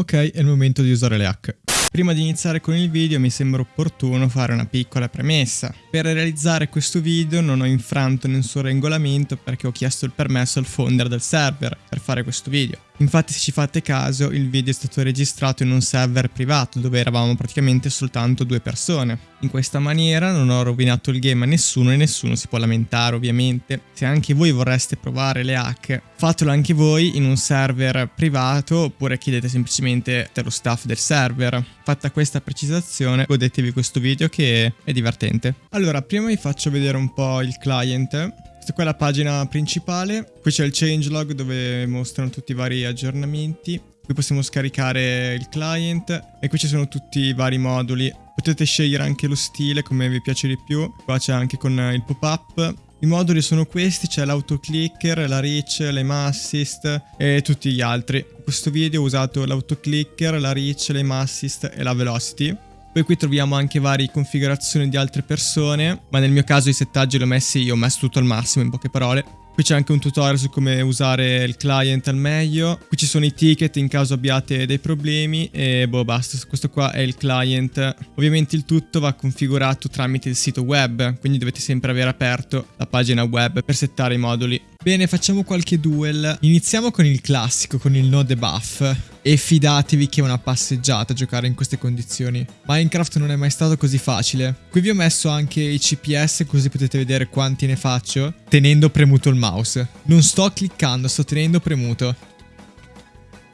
Ok, è il momento di usare le hack. Prima di iniziare con il video mi sembra opportuno fare una piccola premessa. Per realizzare questo video non ho infranto nessun regolamento perché ho chiesto il permesso al founder del server per fare questo video. Infatti se ci fate caso il video è stato registrato in un server privato dove eravamo praticamente soltanto due persone. In questa maniera non ho rovinato il game a nessuno e nessuno si può lamentare ovviamente. Se anche voi vorreste provare le hack fatelo anche voi in un server privato oppure chiedete semplicemente lo staff del server. Fatta questa precisazione godetevi questo video che è divertente. Allora prima vi faccio vedere un po' il client questa qua è la pagina principale, qui c'è il changelog dove mostrano tutti i vari aggiornamenti. Qui possiamo scaricare il client e qui ci sono tutti i vari moduli. Potete scegliere anche lo stile come vi piace di più. Qua c'è anche con il pop-up. I moduli sono questi, c'è l'autoclicker, la reach, l'aim assist e tutti gli altri. In questo video ho usato l'autoclicker, la reach, l'aim assist e la velocity. Poi qui troviamo anche varie configurazioni di altre persone, ma nel mio caso i settaggi li ho messi io, ho messo tutto al massimo in poche parole. Qui c'è anche un tutorial su come usare il client al meglio. Qui ci sono i ticket in caso abbiate dei problemi e boh basta, questo qua è il client. Ovviamente il tutto va configurato tramite il sito web, quindi dovete sempre avere aperto la pagina web per settare i moduli. Bene, facciamo qualche duel. Iniziamo con il classico, con il no debuff. E fidatevi che è una passeggiata giocare in queste condizioni. Minecraft non è mai stato così facile. Qui vi ho messo anche i CPS così potete vedere quanti ne faccio tenendo premuto il mouse. Non sto cliccando, sto tenendo premuto.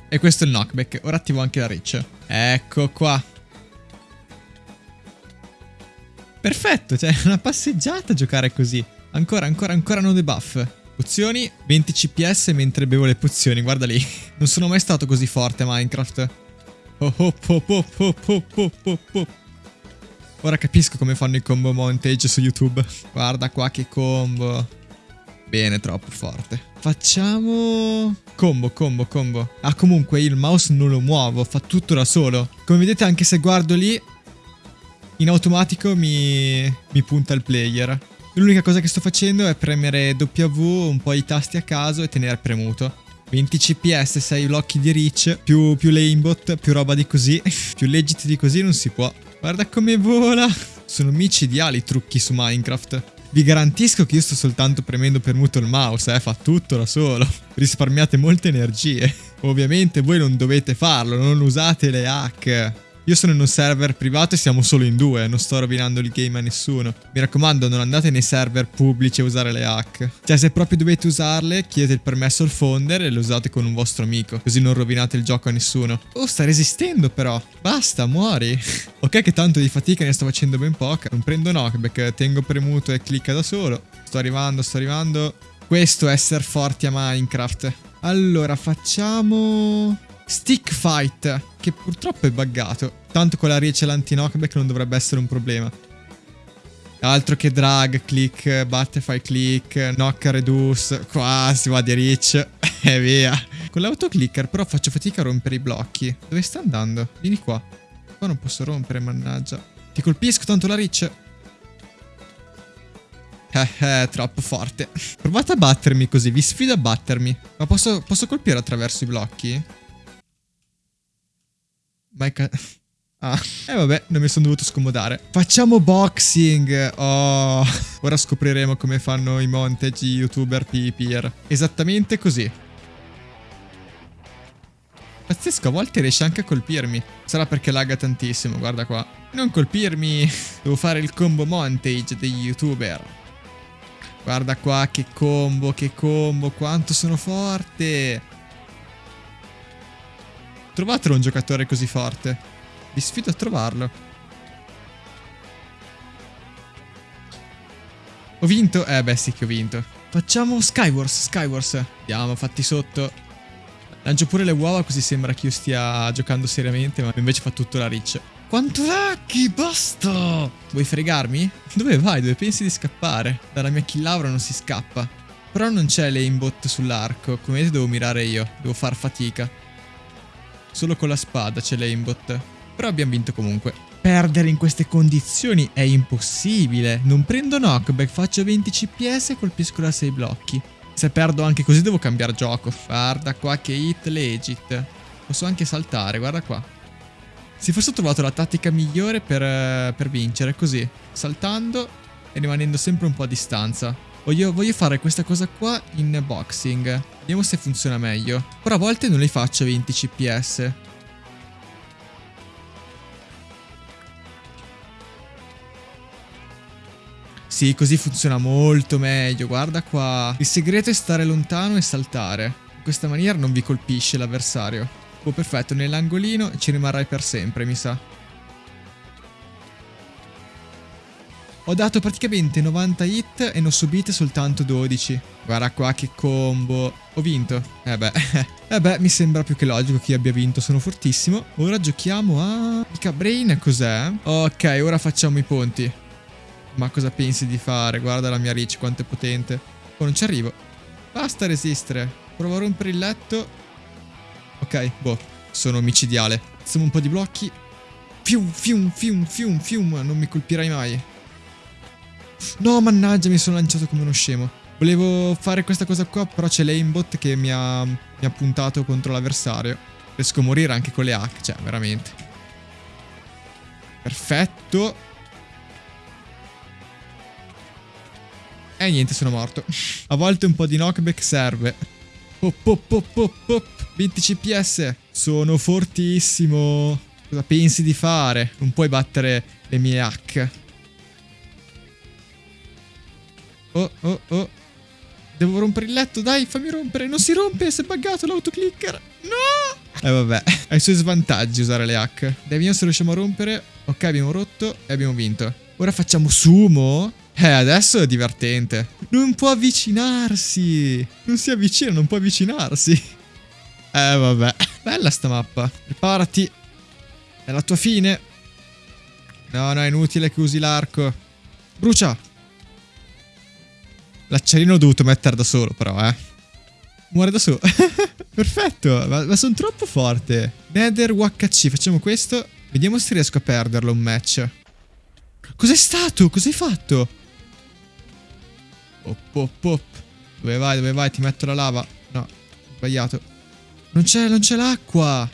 E questo è il knockback. Ora attivo anche la reach. Ecco qua. Perfetto, cioè è una passeggiata giocare così. Ancora, ancora, ancora no debuff. Pozioni, 20 CPS mentre bevo le pozioni, guarda lì. Non sono mai stato così forte a Minecraft. Oh, oh, oh, oh, oh, oh, oh, oh, oh. Ora capisco come fanno i combo montage su YouTube. Guarda qua che combo. Bene, troppo forte. Facciamo... Combo, combo, combo. Ah, comunque il mouse non lo muovo, fa tutto da solo. Come vedete anche se guardo lì, in automatico mi, mi punta il player. L'unica cosa che sto facendo è premere W, un po' i tasti a caso e tenere premuto. 20 CPS, 6 blocchi di reach, più, più l'aimbot, più roba di così. più legit di così non si può. Guarda come vola. Sono micidiali i trucchi su Minecraft. Vi garantisco che io sto soltanto premendo premuto il mouse, eh, fa tutto da solo. Risparmiate molte energie. Ovviamente voi non dovete farlo, non usate le hack. Io sono in un server privato e siamo solo in due, non sto rovinando il game a nessuno. Mi raccomando, non andate nei server pubblici a usare le hack. Cioè, se proprio dovete usarle, chiedete il permesso al founder e le usate con un vostro amico, così non rovinate il gioco a nessuno. Oh, sta resistendo però. Basta, muori. ok che tanto di fatica ne sto facendo ben poca. Non prendo knockback, tengo premuto e clicca da solo. Sto arrivando, sto arrivando. Questo è essere forti a Minecraft. Allora, facciamo... Stick Fight, che purtroppo è buggato. Tanto con la reach e l'anti-knockback non dovrebbe essere un problema. Altro che drag, click, butterfly click, knock reduce. Qua si va di reach. E via. Con l'autoclicker però faccio fatica a rompere i blocchi. Dove sta andando? Vieni qua. Qua non posso rompere, mannaggia. Ti colpisco tanto la reach. Eh, eh, troppo forte. Provate a battermi così, vi sfido a battermi. Ma posso, posso colpire attraverso i blocchi? Ma è Ah, e eh vabbè, non mi sono dovuto scomodare. Facciamo boxing! Oh, ora scopriremo come fanno i montage youtuber PvPer. Esattamente così. Pazzesco, a volte riesce anche a colpirmi. Sarà perché lagga tantissimo, guarda qua. Non colpirmi! Devo fare il combo montage degli youtuber. Guarda qua che combo, che combo, quanto sono forte! Trovatelo un giocatore così forte. Vi sfido a trovarlo. Ho vinto? Eh beh sì che ho vinto. Facciamo Skywars, Skywars. Andiamo, fatti sotto. Lancio pure le uova così sembra che io stia giocando seriamente, ma invece fa tutto la riccia. Quanto laghi, basta! Vuoi fregarmi? Dove vai? Dove pensi di scappare? Dalla mia kill aura non si scappa. Però non c'è l'aimbot sull'arco, come vedete devo mirare io, devo far fatica. Solo con la spada c'è l'aimbot. Però abbiamo vinto comunque. Perdere in queste condizioni è impossibile. Non prendo knockback, faccio 20 CPS e colpisco da 6 blocchi. Se perdo anche così devo cambiare gioco. Guarda qua che hit legit. Posso anche saltare, guarda qua. Si fosse trovato la tattica migliore per, eh, per vincere, così. Saltando e rimanendo sempre un po' a distanza. Voglio, voglio, fare questa cosa qua in boxing. Vediamo se funziona meglio. Però a volte non li faccio a 20 cps. Sì, così funziona molto meglio, guarda qua. Il segreto è stare lontano e saltare. In questa maniera non vi colpisce l'avversario. Oh, perfetto, nell'angolino ci rimarrai per sempre, mi sa. Ho dato praticamente 90 hit e ne ho subite soltanto 12. Guarda qua che combo. Ho vinto. Eh beh. eh beh, mi sembra più che logico che io abbia vinto, sono fortissimo. Ora giochiamo a... Mica Brain cos'è? Ok, ora facciamo i ponti. Ma cosa pensi di fare? Guarda la mia reach quanto è potente. Oh, non ci arrivo. Basta resistere. Provo a rompere il letto. Ok, boh. Sono omicidiale. Facciamo un po' di blocchi. Fium, fium, fium, fium, fium. Non mi colpirai mai. No, mannaggia, mi sono lanciato come uno scemo. Volevo fare questa cosa qua, però c'è l'aimbot che mi ha, mi ha puntato contro l'avversario. Riesco a morire anche con le hack, cioè, veramente. Perfetto. E niente, sono morto. A volte un po' di knockback serve. Pop, pop, pop, pop, pop. 20 CPS. Sono fortissimo. Cosa pensi di fare? Non puoi battere le mie hack. Oh, oh, oh. Devo rompere il letto, dai, fammi rompere. Non si rompe, si è buggato l'autoclicker. No! Eh vabbè, ha i suoi svantaggi usare le hack. Dai, vediamo se riusciamo a rompere. Ok, abbiamo rotto e abbiamo vinto. Ora facciamo sumo. Eh, adesso è divertente. Non può avvicinarsi. Non si avvicina, non può avvicinarsi. Eh, vabbè. Bella sta mappa. Preparati. È la tua fine. No, no, è inutile che usi l'arco. Brucia. L'acciarino l'ho dovuto mettere da solo, però, eh. Muore da solo. Perfetto, ma, ma sono troppo forte. Nether WHC, facciamo questo. Vediamo se riesco a perderlo un match. Cos'è stato? Cos'hai fatto? Pop, pop, pop. Dove vai, dove vai? Ti metto la lava. No, sbagliato. Non c'è, non c'è l'acqua.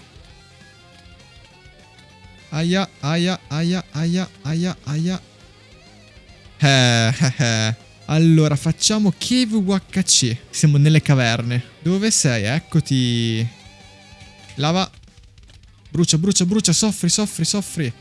Aia, aia, aia, aia, aia, aia. Eh, eh, eh. Allora, facciamo Cave UHC. Siamo nelle caverne. Dove sei? Eccoti. Lava. Brucia, brucia, brucia. Soffri, soffri, soffri.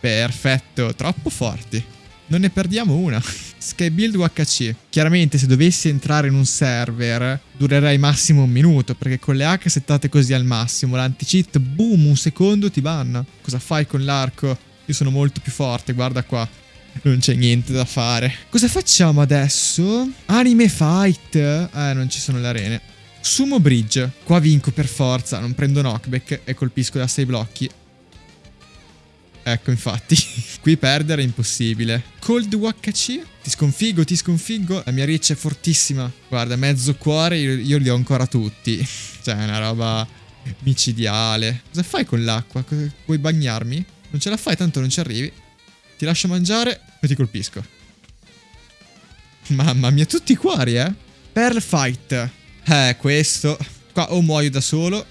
Perfetto. Troppo forti. Non ne perdiamo una. Skybuild UHC. Chiaramente se dovessi entrare in un server durerei massimo un minuto perché con le hack settate così al massimo l'anti-cheat boom un secondo ti banna. Cosa fai con l'arco? Io sono molto più forte, guarda qua. Non c'è niente da fare. Cosa facciamo adesso? Anime fight. Eh, non ci sono le arene. Sumo bridge. Qua vinco per forza. Non prendo knockback e colpisco da 6 blocchi. Ecco, infatti. Qui perdere è impossibile. Cold WHC? Ti sconfiggo, ti sconfiggo. La mia riccia è fortissima. Guarda, mezzo cuore, io, io li ho ancora tutti. cioè, è una roba micidiale. Cosa fai con l'acqua? Vuoi bagnarmi? Non ce la fai, tanto non ci arrivi. Ti lascio mangiare e ti colpisco. Mamma mia, tutti i cuori, eh? Pearl Fight. Eh, questo. Qua o muoio da solo.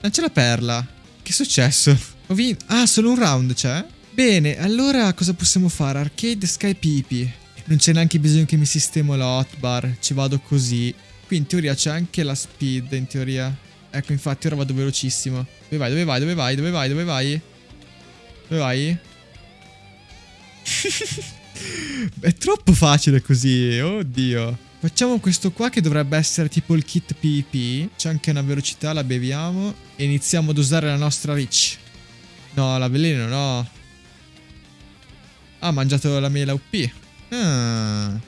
Non c'è la perla. Che è successo? Ho vinto. Ah, solo un round c'è? Bene, allora cosa possiamo fare? Arcade Sky Pipi. Non c'è neanche bisogno che mi sistemo la hotbar. Ci vado così. Qui in teoria c'è anche la speed, in teoria. Ecco, infatti ora vado velocissimo. Dove vai, dove vai, dove vai, dove vai, dove vai? Dove vai? È troppo facile così, oddio. Facciamo questo qua che dovrebbe essere tipo il kit PvP. C'è anche una velocità, la beviamo. E iniziamo ad usare la nostra reach. No, la veleno, no. Ah, ha mangiato la mela UP. Ah.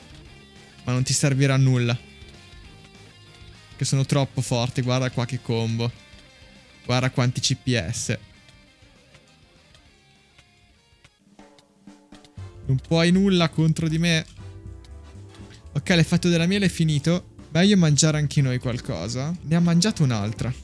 Ma non ti servirà a nulla. Che sono troppo forti, guarda qua che combo. Guarda quanti CPS. Non puoi nulla contro di me. Ok, l'effetto della miele è finito. Meglio mangiare anche noi qualcosa. Ne ha mangiato un'altra.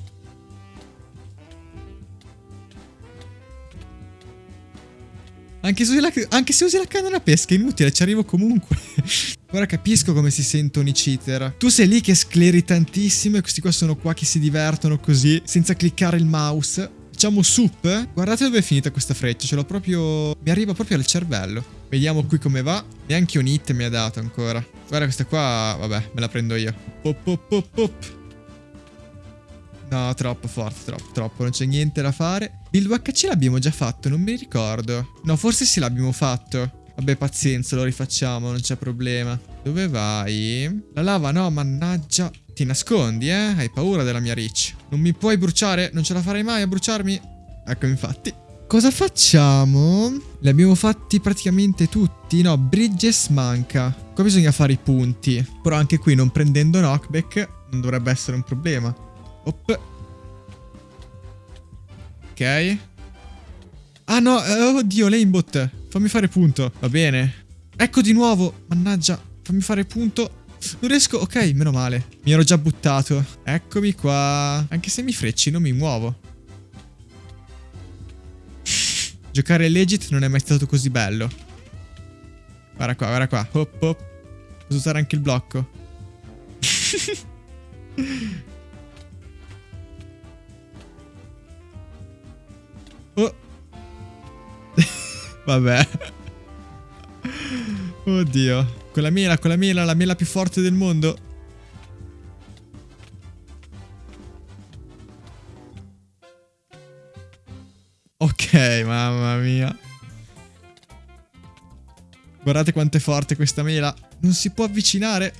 Anche se, anche se usi la canna da pesca è inutile, ci arrivo comunque. Ora capisco come si sentono i cheater. Tu sei lì che scleri tantissimo e questi qua sono qua che si divertono così, senza cliccare il mouse. Facciamo soup. Guardate dove è finita questa freccia, ce l'ho proprio... Mi arriva proprio al cervello. Vediamo qui come va. Neanche un hit mi ha dato ancora. Guarda questa qua, vabbè, me la prendo io. Pop, pop, pop, pop. No, troppo forte, troppo, troppo. Non c'è niente da fare. Il VHC l'abbiamo già fatto, non mi ricordo. No, forse sì l'abbiamo fatto. Vabbè, pazienza, lo rifacciamo, non c'è problema. Dove vai? La lava no, mannaggia. Ti nascondi, eh? Hai paura della mia Rich. Non mi puoi bruciare? Non ce la farei mai a bruciarmi? Ecco, infatti. Cosa facciamo? Li abbiamo fatti praticamente tutti. No, Bridges manca. Qua bisogna fare i punti. Però anche qui, non prendendo knockback, non dovrebbe essere un problema. Op. Ok. Ah no, oh, oddio, l'aimbot. Fammi fare punto. Va bene. Ecco di nuovo. Mannaggia. Fammi fare punto. Non riesco... Ok, meno male. Mi ero già buttato. Eccomi qua. Anche se mi frecci non mi muovo. Giocare legit non è mai stato così bello. Guarda qua, guarda qua. Hop, hop. Posso usare anche il blocco. oh. Vabbè. Oddio. Con la mela, con la mela, la mela più forte del mondo. Ok, mamma mia. Guardate quanto è forte questa mela. Non si può avvicinare.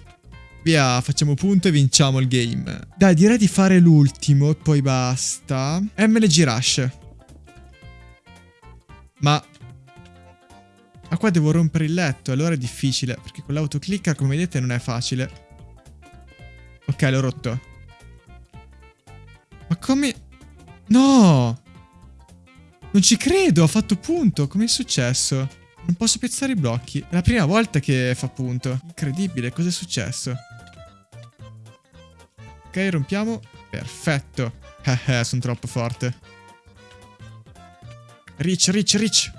Via, facciamo punto e vinciamo il game. Dai, direi di fare l'ultimo e poi basta. MLG Rush. Ma ma qua devo rompere il letto, allora è difficile, perché con l'autoclicker, come vedete, non è facile. Ok, l'ho rotto. Ma come... No! Non ci credo, ho fatto punto. Com'è successo? Non posso piazzare i blocchi. È la prima volta che fa punto. Incredibile, cos'è successo? Ok, rompiamo. Perfetto. Eh, eh, sono troppo forte. Rich, rich, rich.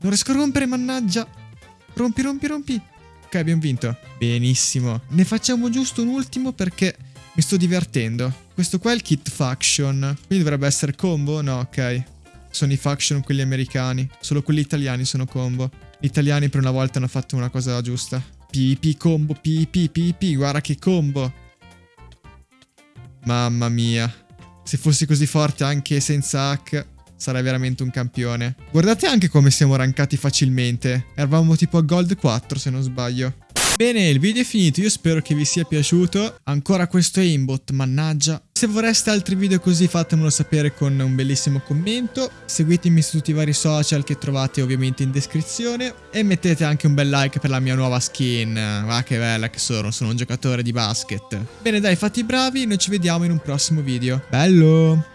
Non riesco a rompere, mannaggia. Rompi, rompi, rompi. Ok, abbiamo vinto. Benissimo. Ne facciamo giusto un ultimo perché mi sto divertendo. Questo qua è il kit faction. Quindi dovrebbe essere combo? No, ok. Sono i faction quelli americani. Solo quelli italiani sono combo. Gli italiani per una volta hanno fatto una cosa giusta. PP combo, PP, PP. Guarda che combo. Mamma mia. Se fossi così forte anche senza hack sarai veramente un campione. Guardate anche come siamo rankati facilmente. Eravamo tipo a Gold 4 se non sbaglio. Bene, il video è finito, io spero che vi sia piaciuto. Ancora questo aimbot, mannaggia. Se vorreste altri video così fatemelo sapere con un bellissimo commento. Seguitemi su tutti i vari social che trovate ovviamente in descrizione. E mettete anche un bel like per la mia nuova skin. Va che bella che sono, sono un giocatore di basket. Bene dai, fatti bravi, noi ci vediamo in un prossimo video. Bello!